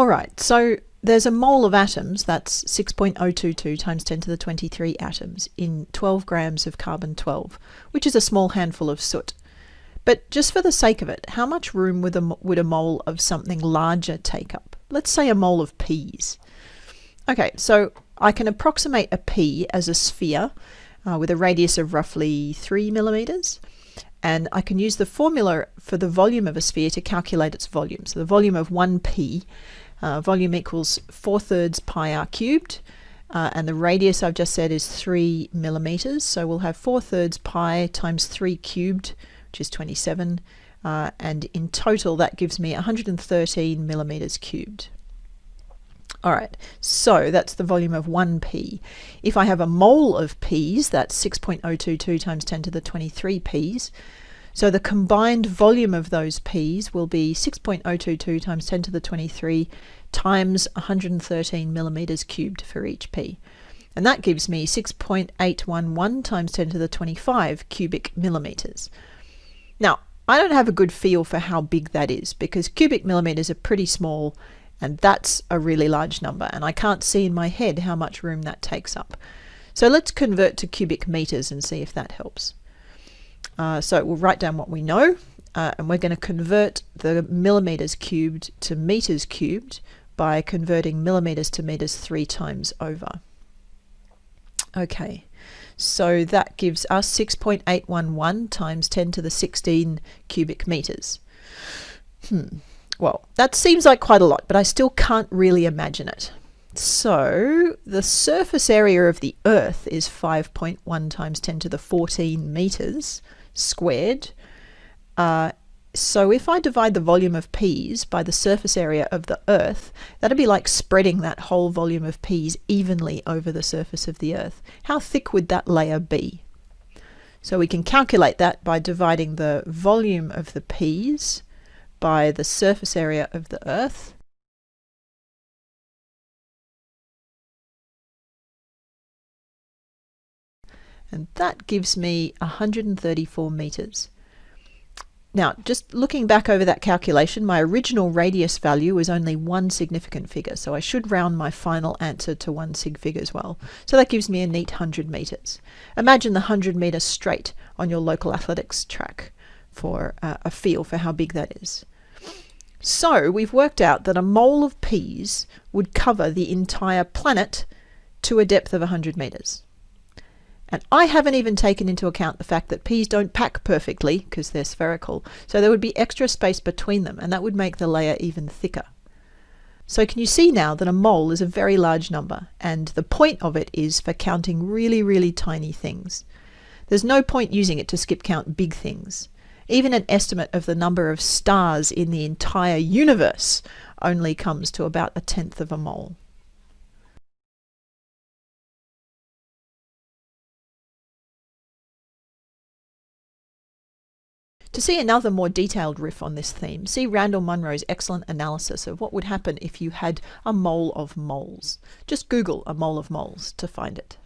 All right, so there's a mole of atoms, that's 6.022 times 10 to the 23 atoms, in 12 grams of carbon-12, which is a small handful of soot. But just for the sake of it, how much room would a, would a mole of something larger take up? Let's say a mole of peas. Okay, so I can approximate a pea as a sphere uh, with a radius of roughly 3 millimeters and I can use the formula for the volume of a sphere to calculate its volume. So the volume of 1 pea, uh, volume equals 4 thirds pi r cubed, uh, and the radius I've just said is 3 millimeters, so we'll have 4 thirds pi times 3 cubed, which is 27, uh, and in total that gives me 113 millimeters cubed. All right, so that's the volume of 1 pea. If I have a mole of peas, that's 6.022 times 10 to the 23 peas. So the combined volume of those peas will be 6.022 times 10 to the 23 times 113 millimeters cubed for each pea. And that gives me 6.811 times 10 to the 25 cubic millimeters. Now, I don't have a good feel for how big that is because cubic millimeters are pretty small and that's a really large number, and I can't see in my head how much room that takes up. So let's convert to cubic meters and see if that helps. Uh, so we'll write down what we know, uh, and we're going to convert the millimeters cubed to meters cubed by converting millimeters to meters three times over. Okay, so that gives us 6.811 times 10 to the 16 cubic meters. Hmm. Well, that seems like quite a lot, but I still can't really imagine it. So the surface area of the Earth is 5.1 times 10 to the 14 meters squared. Uh, so if I divide the volume of peas by the surface area of the Earth, that'd be like spreading that whole volume of peas evenly over the surface of the Earth. How thick would that layer be? So we can calculate that by dividing the volume of the peas by the surface area of the Earth. And that gives me 134 meters. Now, just looking back over that calculation, my original radius value was only one significant figure, so I should round my final answer to one sig fig as well. So that gives me a neat 100 meters. Imagine the 100 meter straight on your local athletics track for uh, a feel for how big that is. So we've worked out that a mole of peas would cover the entire planet to a depth of 100 meters. And I haven't even taken into account the fact that peas don't pack perfectly because they're spherical, so there would be extra space between them, and that would make the layer even thicker. So can you see now that a mole is a very large number, and the point of it is for counting really, really tiny things. There's no point using it to skip count big things. Even an estimate of the number of stars in the entire universe only comes to about a tenth of a mole. To see another more detailed riff on this theme, see Randall Munroe's excellent analysis of what would happen if you had a mole of moles. Just Google a mole of moles to find it.